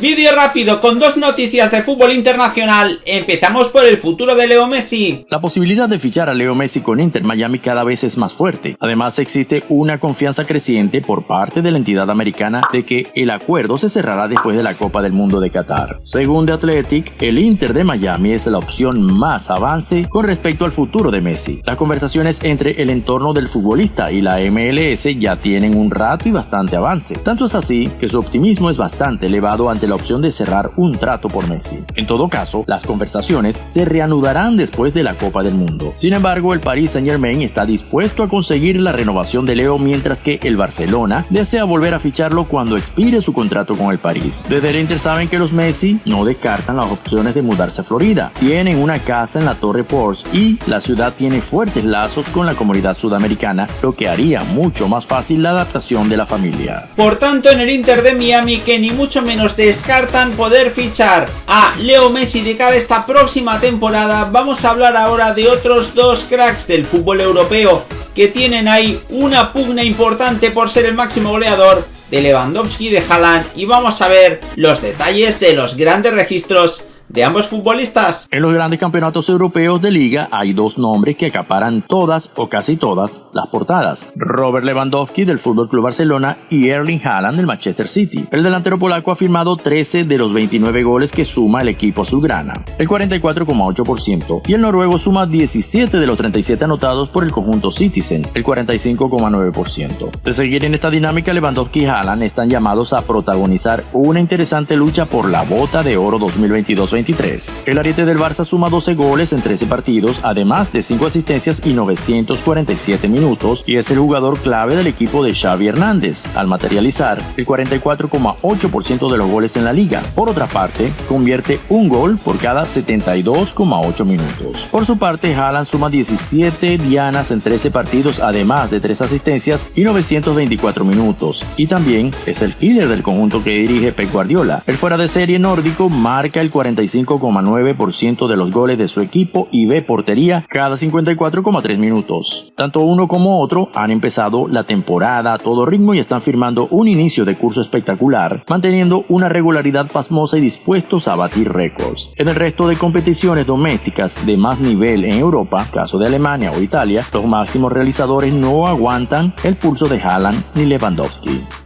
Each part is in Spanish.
Vídeo rápido con dos noticias de fútbol internacional. Empezamos por el futuro de Leo Messi. La posibilidad de fichar a Leo Messi con Inter Miami cada vez es más fuerte. Además existe una confianza creciente por parte de la entidad americana de que el acuerdo se cerrará después de la Copa del Mundo de Qatar. Según The Athletic, el Inter de Miami es la opción más avance con respecto al futuro de Messi. Las conversaciones entre el entorno del futbolista y la MLS ya tienen un rato y bastante avance. Tanto es así que su optimismo es bastante elevado ante la opción de cerrar un trato por Messi. En todo caso, las conversaciones se reanudarán después de la Copa del Mundo. Sin embargo, el Paris Saint Germain está dispuesto a conseguir la renovación de Leo mientras que el Barcelona desea volver a ficharlo cuando expire su contrato con el París. Desde el Inter saben que los Messi no descartan las opciones de mudarse a Florida. Tienen una casa en la Torre Porsche y la ciudad tiene fuertes lazos con la comunidad sudamericana, lo que haría mucho más fácil la adaptación de la familia. Por tanto, en el Inter de Miami, que ni mucho menos de descartan poder fichar a Leo Messi de cara a esta próxima temporada, vamos a hablar ahora de otros dos cracks del fútbol europeo que tienen ahí una pugna importante por ser el máximo goleador de Lewandowski de Haaland. Y vamos a ver los detalles de los grandes registros de ambos futbolistas. En los grandes campeonatos europeos de liga hay dos nombres que acaparan todas o casi todas las portadas. Robert Lewandowski del FC Barcelona y Erling Haaland del Manchester City. El delantero polaco ha firmado 13 de los 29 goles que suma el equipo azulgrana, el 44,8%, y el noruego suma 17 de los 37 anotados por el conjunto Citizen, el 45,9%. De seguir en esta dinámica, Lewandowski y Haaland están llamados a protagonizar una interesante lucha por la bota de oro 2022 el ariete del Barça suma 12 goles en 13 partidos, además de 5 asistencias y 947 minutos, y es el jugador clave del equipo de Xavi Hernández, al materializar el 44,8% de los goles en la liga. Por otra parte, convierte un gol por cada 72,8 minutos. Por su parte, Haaland suma 17 dianas en 13 partidos, además de 3 asistencias y 924 minutos, y también es el líder del conjunto que dirige Pep Guardiola. El fuera de serie nórdico marca el 45 5,9% de los goles de su equipo y ve portería cada 54,3 minutos. Tanto uno como otro han empezado la temporada a todo ritmo y están firmando un inicio de curso espectacular, manteniendo una regularidad pasmosa y dispuestos a batir récords. En el resto de competiciones domésticas de más nivel en Europa, caso de Alemania o Italia, los máximos realizadores no aguantan el pulso de Haaland ni Lewandowski.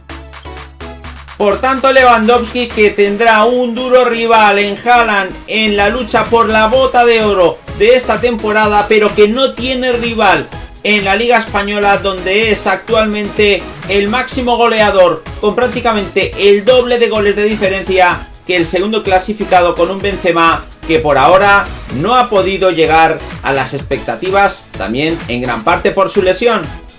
Por tanto, Lewandowski que tendrá un duro rival en Haaland en la lucha por la bota de oro de esta temporada, pero que no tiene rival en la Liga Española donde es actualmente el máximo goleador con prácticamente el doble de goles de diferencia que el segundo clasificado con un Benzema que por ahora no ha podido llegar a las expectativas también en gran parte por su lesión.